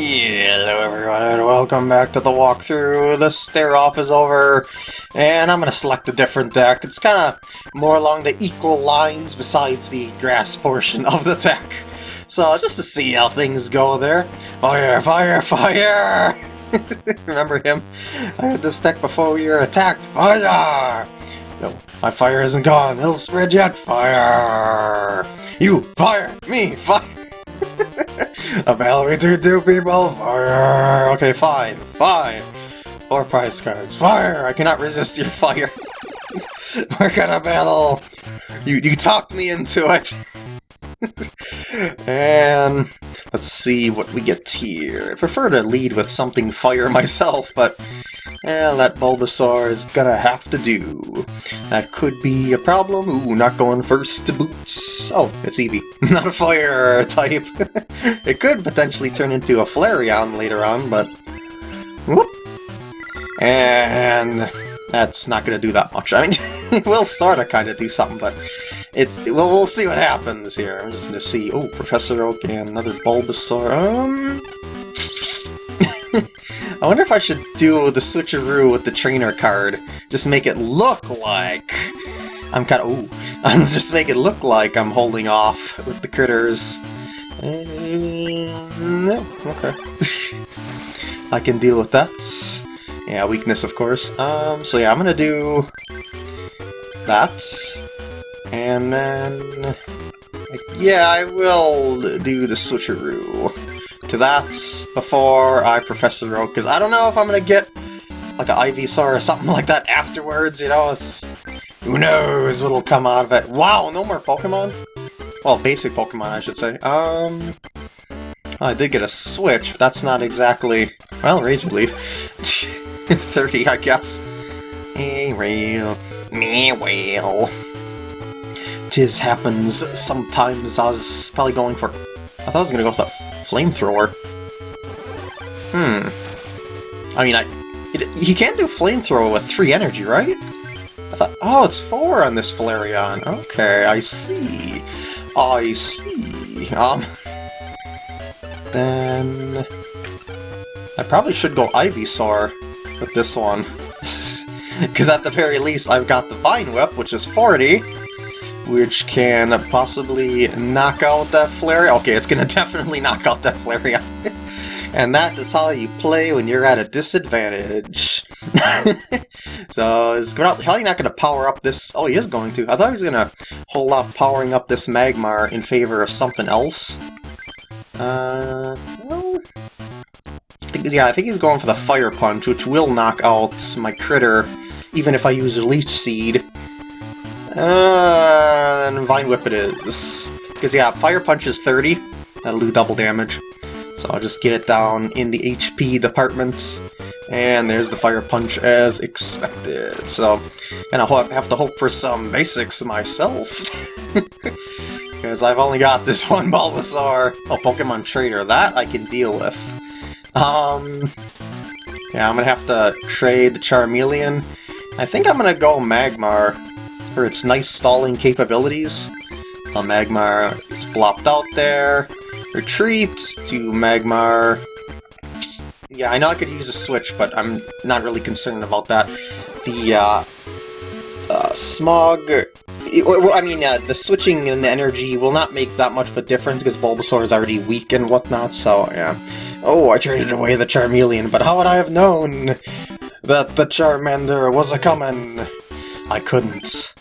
Hello everyone and welcome back to the walkthrough. The stare-off is over and I'm going to select a different deck. It's kind of more along the equal lines besides the grass portion of the deck. So just to see how things go there. Fire, fire, fire! Remember him? I had this deck before we were attacked. Fire! No, my fire isn't gone. It'll spread yet. Fire! You, fire! Me, fire! A battle between two people. Fire. Okay, fine, fine. Four prize cards. Fire. I cannot resist your fire. We're gonna battle. You you talked me into it. and let's see what we get here. I prefer to lead with something fire myself, but eh, that Bulbasaur is gonna have to do. That could be a problem. Ooh, not going first to boots. Oh, it's Eevee. Not a fire type. it could potentially turn into a Flareon later on, but... Whoop! And that's not to do that much. I mean, it will sort of kind of do something, but it's well, we'll see what happens here. I'm just to see. Oh, Professor Oak and another Bulbasaur. Um, I wonder if I should do the switcheroo with the trainer card. Just make it look like I'm kind of. Ooh, just make it look like I'm holding off with the critters. Um, no, okay. I can deal with that. Yeah, weakness, of course. Um, so yeah, I'm gonna do that, and then yeah, I will do the switcheroo to that before I Professor Oak, because I don't know if I'm gonna get like an Ivysaur or something like that afterwards, you know? Who knows what'll come out of it. Wow, no more Pokemon? Well, basic Pokemon, I should say. Um, I did get a Switch, but that's not exactly... Well, Razor Leaf. 30, I guess. Me whale, me whale. Tis happens sometimes. I was probably going for. I thought I was gonna go with a flamethrower. Hmm. I mean, I. It, you can't do flamethrower with three energy, right? I thought. Oh, it's four on this Flareon. Okay, I see. I see. Um. Then. I probably should go Ivysaur with this one. Because at the very least, I've got the Vine Whip, which is 40, which can possibly knock out that Flareon. Okay, it's going to definitely knock out that Flareon. and that is how you play when you're at a disadvantage. so, is probably not going to power up this... Oh, he is going to. I thought he was going to hold off powering up this Magmar in favor of something else. Uh, well, yeah, I think he's going for the Fire Punch, which will knock out my critter, even if I use Leech Seed. Uh, and Vine Whip it is. Because, yeah, Fire Punch is 30. That'll do double damage. So I'll just get it down in the HP department. And there's the Fire Punch as expected. So, and I'll have to hope for some basics myself. Because I've only got this one Bulbasaur. Oh, Pokemon Trader. That I can deal with. Um, yeah, I'm gonna have to trade the Charmeleon. I think I'm gonna go Magmar for its nice stalling capabilities. So Magmar is blopped out there. Retreat to Magmar. Yeah, I know I could use a switch, but I'm not really concerned about that. The uh, uh, Smog I mean, uh, the switching in the energy will not make that much of a difference because Bulbasaur is already weak and whatnot, so yeah. Oh, I traded away the Charmeleon, but how would I have known that the Charmander was a-coming? I couldn't.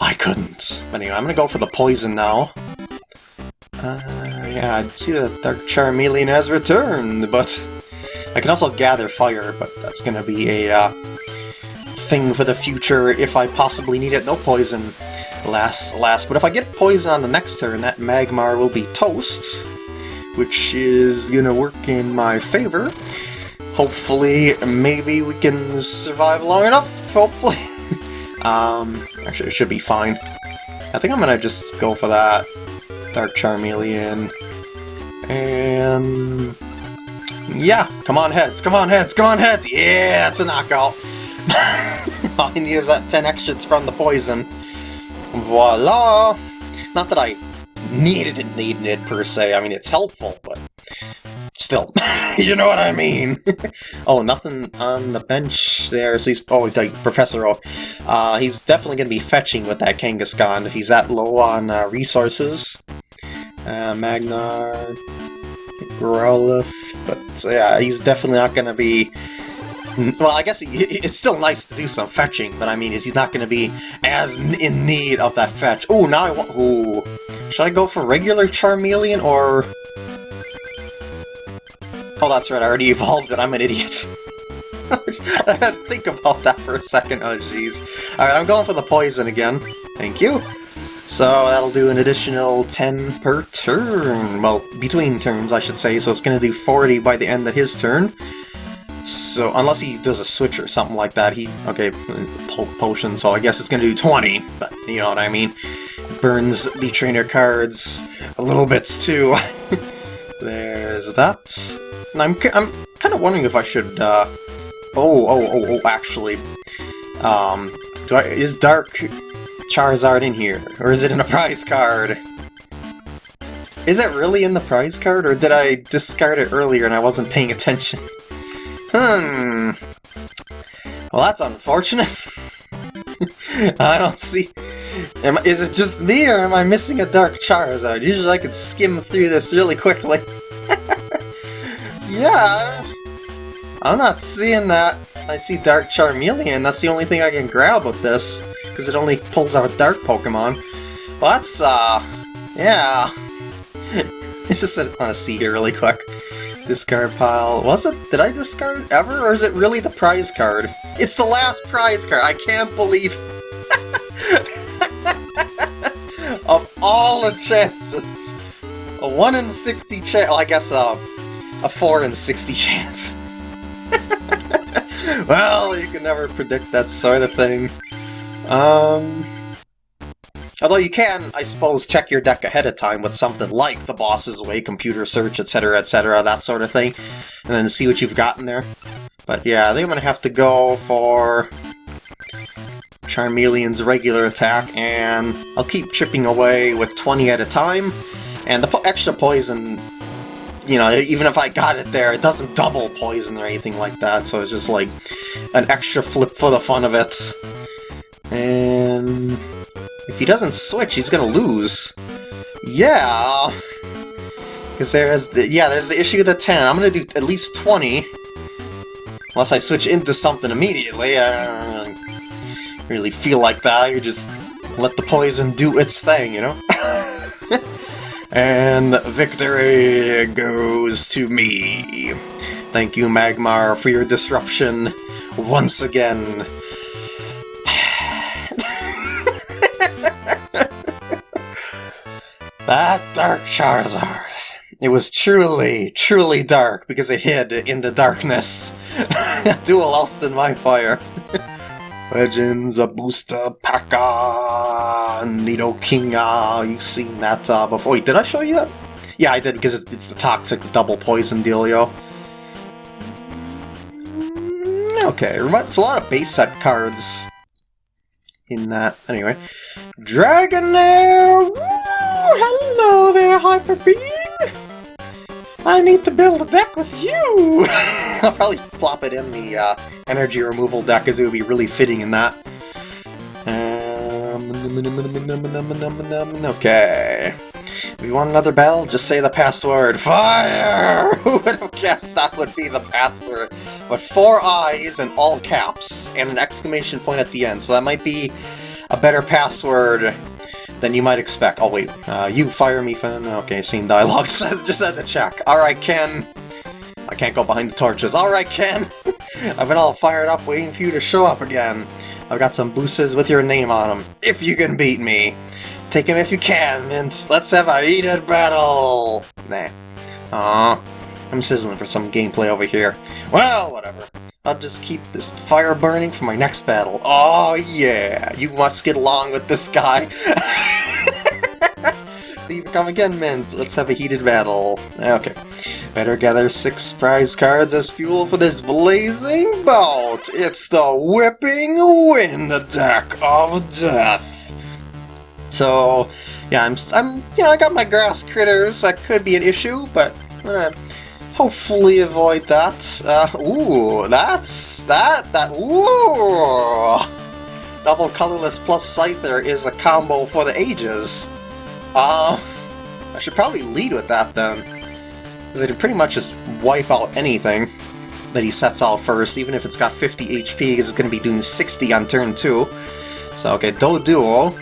I couldn't. Anyway, I'm gonna go for the poison now. Uh, yeah, I see that Dark Charmeleon has returned, but I can also gather fire, but that's gonna be a uh, thing for the future if I possibly need it. No poison, alas, alas. But if I get poison on the next turn, that Magmar will be toast which is gonna work in my favor. Hopefully, maybe we can survive long enough, hopefully. um, actually, it should be fine. I think I'm gonna just go for that Dark Charmeleon. And... Yeah, come on heads, come on heads, come on heads! Yeah, it's a knockout! I need is that 10 extras from the poison. Voila! Not that I needed it, needed it per se. I mean, it's helpful, but still, you know what I mean. oh, nothing on the bench there. So he's oh, like Professor O. Uh, he's definitely going to be fetching with that Kangaskhan if he's that low on uh, resources. Uh, Magmar, Growlithe, but yeah, he's definitely not going to be well, I guess it's still nice to do some fetching, but I mean, he's not going to be as in need of that fetch. Oh, now I want... Ooh. Should I go for regular Charmeleon, or... Oh, that's right, I already evolved it. I'm an idiot. I had to think about that for a second. Oh, jeez. Alright, I'm going for the poison again. Thank you. So that'll do an additional 10 per turn. Well, between turns, I should say. So it's going to do 40 by the end of his turn. So, unless he does a switch or something like that, he... Okay, po potion, so I guess it's gonna do 20, but you know what I mean. Burns the trainer cards a little bit too. There's that. I'm, I'm kind of wondering if I should, uh... Oh, oh, oh, oh, actually. Um, I, is Dark Charizard in here? Or is it in a prize card? Is it really in the prize card, or did I discard it earlier and I wasn't paying attention? Hmm. Well, that's unfortunate. I don't see... Am, is it just me, or am I missing a Dark Charizard? Usually I could skim through this really quickly. Yeah, I'm not seeing that. I see Dark Charmeleon, that's the only thing I can grab with this, because it only pulls out a Dark Pokemon. That's, uh, yeah. it's just I want to see here really quick. Discard pile. Was it? Did I discard it ever, or is it really the prize card? It's the last prize card! I can't believe... of all the chances! A 1 in 60 chance... Well, I guess uh, a 4 in 60 chance. well, you can never predict that sort of thing. Um... Although you can, I suppose, check your deck ahead of time with something like the boss's way, computer search, etc, etc, that sort of thing, and then see what you've got in there. But yeah, I think I'm going to have to go for Charmeleon's regular attack, and I'll keep chipping away with 20 at a time, and the po extra poison, you know, even if I got it there, it doesn't double poison or anything like that, so it's just like an extra flip for the fun of it. And if he doesn't switch, he's gonna lose. Yeah! Because there's the, yeah, there's the issue of the 10. I'm gonna do at least 20. Unless I switch into something immediately. I don't really feel like that. You just let the poison do its thing, you know? and victory goes to me. Thank you, Magmar, for your disruption once again. That Dark Charizard. It was truly, truly dark because it hid in the darkness. Dual Austin my fire. Legends of Booster Paka Nidokinga. You've seen that uh, before. Wait, did I show you that? Yeah, I did because it's the toxic double poison dealio. Mm, okay, it's a lot of base set cards in that. Anyway, Dragonair! hello there, Hyper Beam! I need to build a deck with you! I'll probably plop it in the uh, energy removal deck as it would be really fitting in that. Um, okay. We want another bell? Just say the password. Fire! Who would have guessed that would be the password? But four eyes in all caps, and an exclamation point at the end, so that might be a better password than you might expect. Oh wait, uh, you fire me, Finn. Okay, scene dialogue. Just had to check. Alright, Ken. I can't go behind the torches. Alright, Ken. I've been all fired up waiting for you to show up again. I've got some boosters with your name on them. If you can beat me. Take him if you can, Mint. Let's have a heated battle. Nah. Aw. I'm sizzling for some gameplay over here. Well, whatever. I'll just keep this fire burning for my next battle. Oh yeah, you must get along with this guy. Leave come again, Mint. Let's have a heated battle. Okay. Better gather six prize cards as fuel for this blazing bout. It's the Whipping Wind deck of death. So, yeah, I'm, I'm, you know, I got my grass critters. That could be an issue, but gonna hopefully avoid that. Uh, ooh, that's... that, that, ooh! Double colorless plus Scyther is a combo for the ages. Uh, I should probably lead with that then. Because it can pretty much just wipe out anything that he sets out first, even if it's got 50 HP, because it's going to be doing 60 on turn 2. So, okay, Doduo.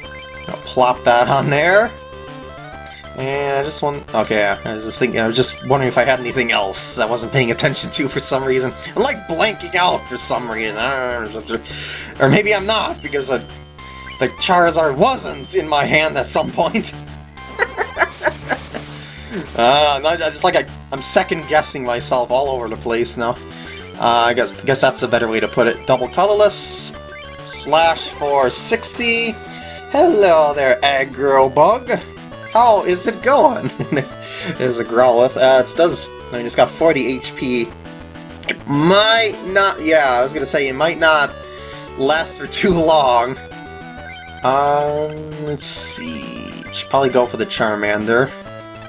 I'll plop that on there. And I just want... Okay, I was just thinking, I was just wondering if I had anything else I wasn't paying attention to for some reason. I'm like blanking out for some reason. Or maybe I'm not, because uh, the Charizard wasn't in my hand at some point. uh, I just like I, I'm second guessing myself all over the place now. Uh, I guess guess that's a better way to put it. Double colorless, slash for 60. Hello there, aggro bug. How is it going? There's a Growlithe. Uh, it does. I mean, it's got 40 HP. It might not. Yeah, I was gonna say it might not last for too long. Um, let's see. Should probably go for the Charmander,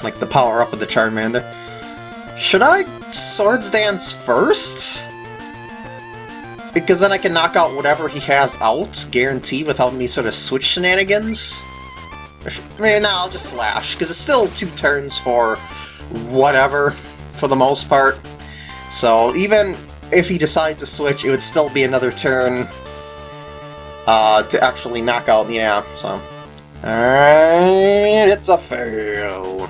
like the power up of the Charmander. Should I Swords Dance first? Because then I can knock out whatever he has out, guaranteed, without any sort of switch shenanigans. I mean, no, I'll just slash, because it's still two turns for whatever, for the most part. So even if he decides to switch, it would still be another turn uh, to actually knock out, yeah, so... And it's a fail.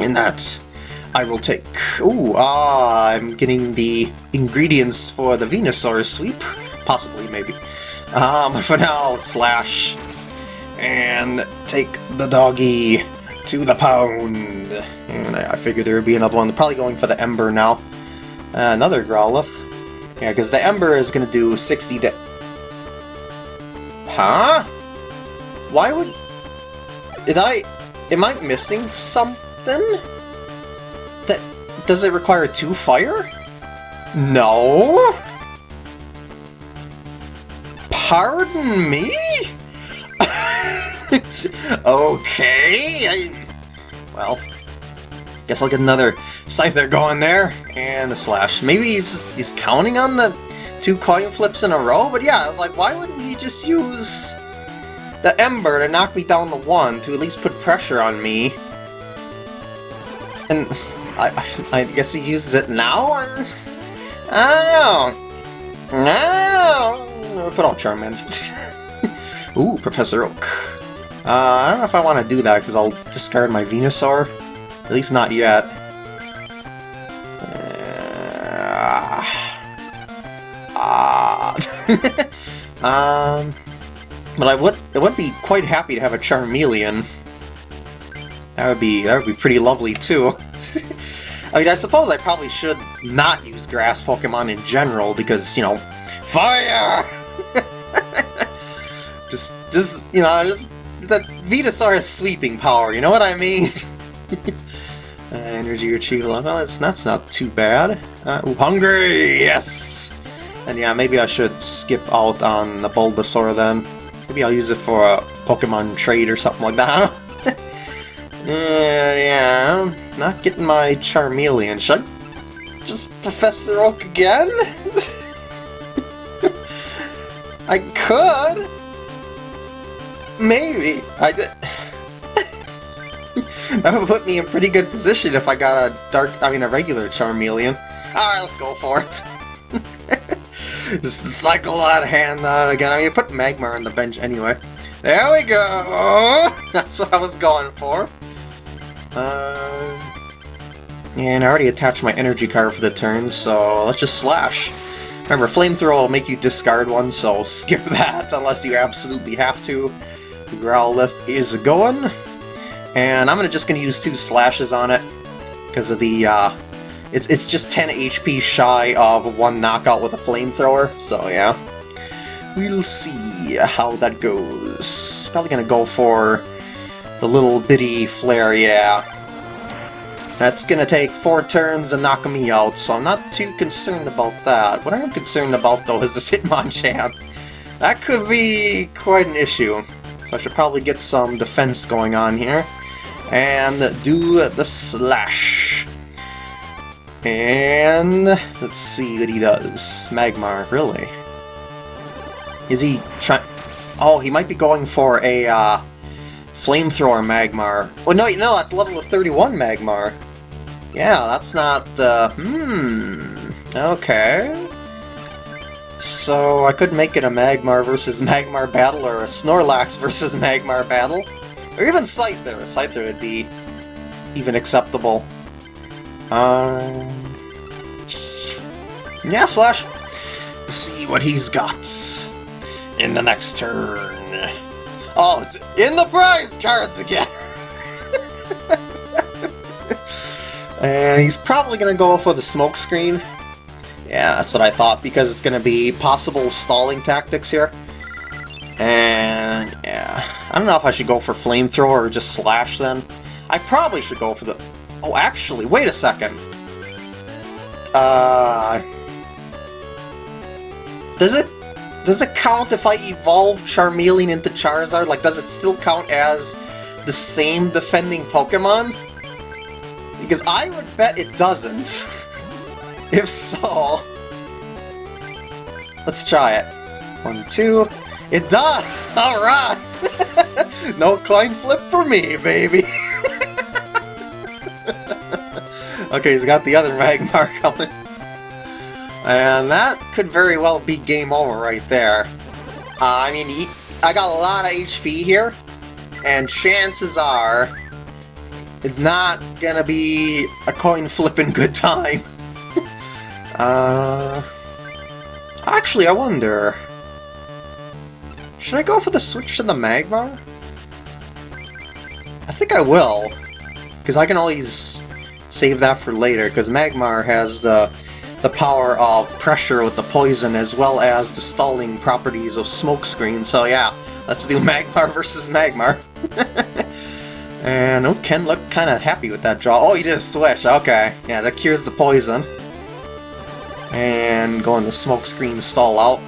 And that I will take. Ooh, ah, I'm getting the ingredients for the Venusaur sweep. Possibly, maybe. Um, for now, slash and take the doggy to the pound. And I, figured there would be another one. Probably going for the Ember now. Uh, another Growlithe. Yeah, because the Ember is going to do 60 da- Huh? Why would... Did I... Am I missing something? That... Does it require two fire? No? Pardon me? okay, I, well, guess I'll get another Scyther going there, and a Slash. Maybe he's, he's counting on the two coin flips in a row, but yeah, I was like, why wouldn't he just use the Ember to knock me down the one, to at least put pressure on me? And I, I guess he uses it now? I don't know. No! Put on Charmander. Ooh, Professor Oak. Uh, I don't know if I want to do that, because I'll discard my Venusaur. At least not yet. Uh, ah. um, but I would, I would be quite happy to have a Charmeleon. That would be, that would be pretty lovely, too. I mean, I suppose I probably should not use grass Pokemon in general, because, you know, fire! Just, you know, I just that Venusaur has sweeping power, you know what I mean? uh, energy retrieval, well, that's, that's not too bad. Uh, ooh, hungry, yes! And yeah, maybe I should skip out on the Bulbasaur then. Maybe I'll use it for a Pokemon trade or something like that. uh, yeah, I'm not getting my Charmeleon. Should I just Professor Oak again? I could! Maybe. I did. that would put me in pretty good position if I got a dark, I mean a regular Charmeleon. Alright, let's go for it. Just cycle that hand out again. I mean, put Magmar on the bench anyway. There we go! That's what I was going for. Uh, and I already attached my energy card for the turn, so let's just slash. Remember, Flamethrower will make you discard one, so skip that unless you absolutely have to. The Growlithe is going, and I'm gonna just to use two slashes on it, because of the, uh, it's, it's just 10 HP shy of one knockout with a flamethrower, so yeah. We'll see how that goes. Probably gonna go for the little bitty flare, yeah. That's gonna take four turns to knock me out, so I'm not too concerned about that. What I am concerned about, though, is this Hitmonchan. That could be quite an issue. So I should probably get some defense going on here. And do the slash. And let's see what he does. Magmar, really? Is he trying... Oh, he might be going for a uh, flamethrower Magmar. Well, no, no, that's level of 31 Magmar. Yeah, that's not the... Hmm... Okay... So I could make it a Magmar versus Magmar battle, or a Snorlax versus Magmar battle. Or even Scyther. A Scyther would be even acceptable. Um... Yeah, Slash. See what he's got in the next turn. Oh, it's in the prize cards again! and he's probably going to go for the smoke screen. Yeah, that's what I thought, because it's going to be possible stalling tactics here. And, yeah, I don't know if I should go for flamethrower or just slash then. I probably should go for the... Oh, actually, wait a second. Uh... Does it... Does it count if I evolve Charmeleon into Charizard? Like, does it still count as the same defending Pokemon? Because I would bet it doesn't. if so... Let's try it. One, two... It does! Alright! no coin flip for me, baby! okay, he's got the other Magmar coming. And that could very well be game over right there. Uh, I mean, I got a lot of HP here, and chances are it's not gonna be a coin flipping good time. Uh, actually, I wonder... Should I go for the switch to the Magmar? I think I will, because I can always save that for later, because Magmar has the the power of pressure with the poison as well as the stalling properties of smokescreen. So yeah, let's do Magmar versus Magmar. and oh, Ken looked kind of happy with that draw. Oh, he did a switch. Okay, yeah, that cures the poison. And going the smokescreen stall out.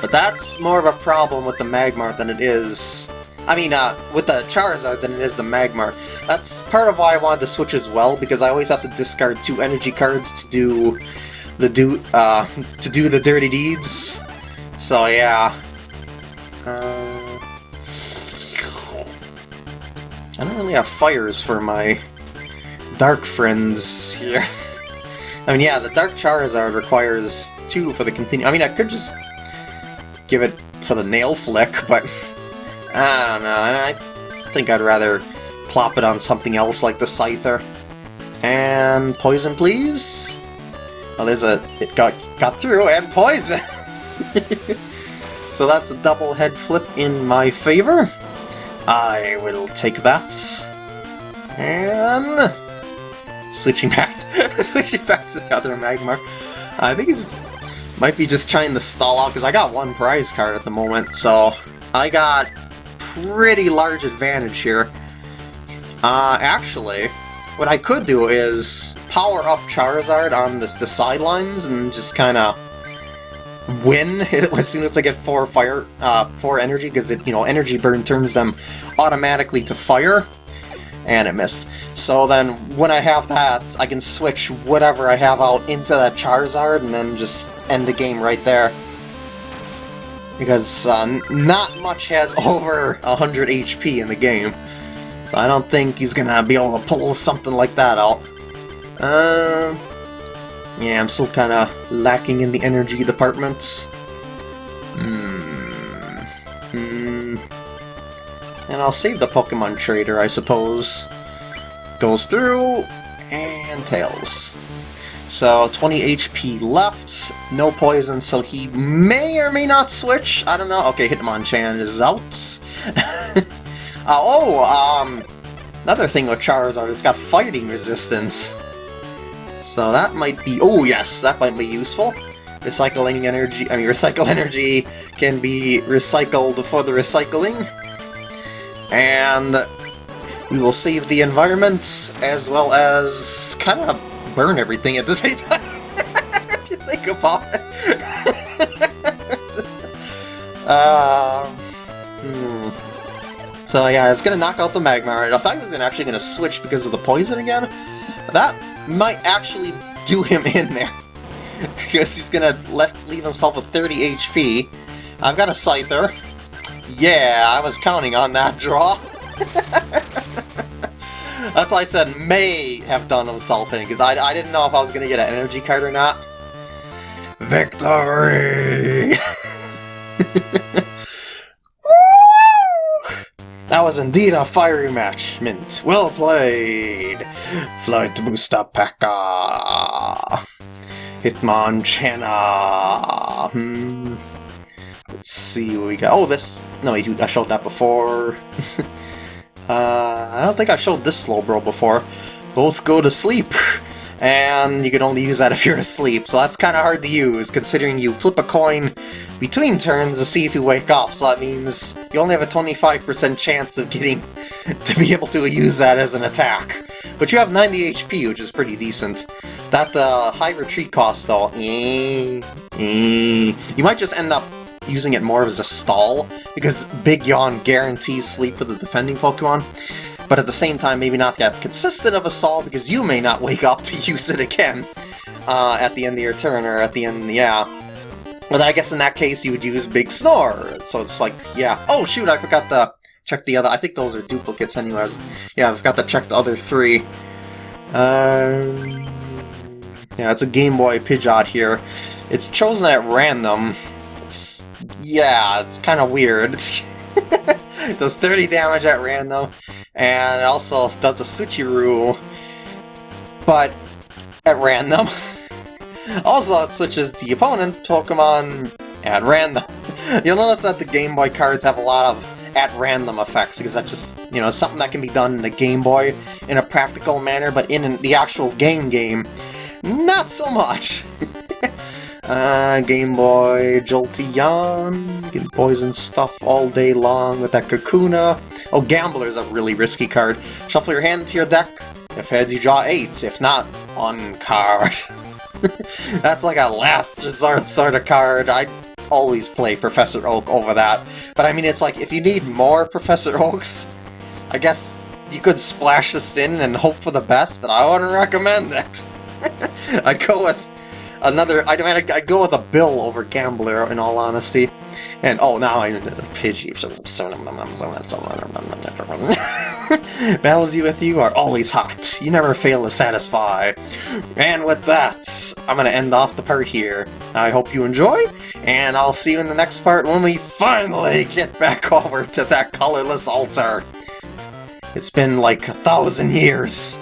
But that's more of a problem with the Magmar than it is I mean, uh, with the Charizard than it is the Magmar. That's part of why I wanted to switch as well, because I always have to discard two energy cards to do the do uh, to do the dirty deeds. So yeah. Uh, I don't really have fires for my dark friends here. I mean, yeah, the Dark Charizard requires two for the continue. I mean, I could just give it for the nail flick, but I don't know, I think I'd rather plop it on something else like the Scyther. And poison, please? Oh, there's a... it got, got through, and poison! so that's a double head flip in my favor. I will take that. And... Switching back to, switching back to the other Magmar. I think he's might be just trying to stall out, because I got one prize card at the moment, so I got pretty large advantage here. Uh, actually, what I could do is power up Charizard on this, the sidelines and just kind of win as soon as I get four fire, uh, four energy, because you know, energy burn turns them automatically to fire, and it missed. So then, when I have that, I can switch whatever I have out into that Charizard, and then just end the game right there because uh, not much has over 100 HP in the game. So I don't think he's gonna be able to pull something like that out. Uh, yeah, I'm still kind of lacking in the energy departments. Hmm. And I'll save the Pokemon Trader, I suppose. Goes through, and Tails. So 20 HP left, no poison, so he may or may not switch. I don't know. Okay, Hitmonchan is out. uh, oh, um, another thing with Charizard, it's got fighting resistance. So that might be... Oh, yes, that might be useful. Recycling energy... I mean, recycle energy can be recycled for the recycling. And we will save the environment, as well as kind of burn everything at the same time. if you think about it. uh, hmm. So yeah, it's gonna knock out the Magmar. I thought he was actually gonna switch because of the poison again. That might actually do him in there. because he's gonna left leave himself with 30 HP. I've got a Scyther. Yeah, I was counting on that draw. That's why I said may have done himself in, because I, I didn't know if I was going to get an energy card or not. Victory! that was indeed a fiery match, Mint. Well played! Flight Booster P.E.K.K.A. Hitmonchan. Hmm. Let's see what we got. Oh, this... No, I showed that before. uh, I don't think I showed this Slowbro before. Both go to sleep. And you can only use that if you're asleep, so that's kind of hard to use, considering you flip a coin between turns to see if you wake up, so that means you only have a 25% chance of getting to be able to use that as an attack. But you have 90 HP, which is pretty decent. That uh, high retreat cost, though, eh, eh. you might just end up using it more as a stall, because Big Yawn guarantees sleep for the defending Pokemon, but at the same time maybe not that consistent of a stall, because you may not wake up to use it again uh, at the end of your turn, or at the end, yeah. But I guess in that case you would use Big Snore, so it's like, yeah. Oh shoot, I forgot to check the other, I think those are duplicates anyways. Yeah, I forgot to check the other three. Um, yeah, it's a Game Boy Pidgeot here. It's chosen at random. It's yeah, it's kind of weird. it does 30 damage at random, and it also does a Suchiru, but at random. also, it switches the opponent Pokemon at random. You'll notice that the Game Boy cards have a lot of at random effects, because that's just, you know, something that can be done in the Game Boy in a practical manner, but in the actual game game, not so much. Uh, Game Boy Jolteon, you can poison stuff all day long with that Kakuna. Oh, Gambler's a really risky card. Shuffle your hand into your deck. If heads, you draw eights. If not, one card. That's like a last resort sort of card. I always play Professor Oak over that. But I mean, it's like, if you need more Professor Oaks, I guess you could splash this in and hope for the best, but I wouldn't recommend that. I'd go with another, I mean, I, go with a Bill over Gambler, in all honesty. And, oh, now I Pidgey. Battles you with you are always hot. You never fail to satisfy. And with that, I'm to end off the part here. I hope you enjoy, and I'll see you in the next part when we finally get back over to that colorless altar. It's been like a thousand years.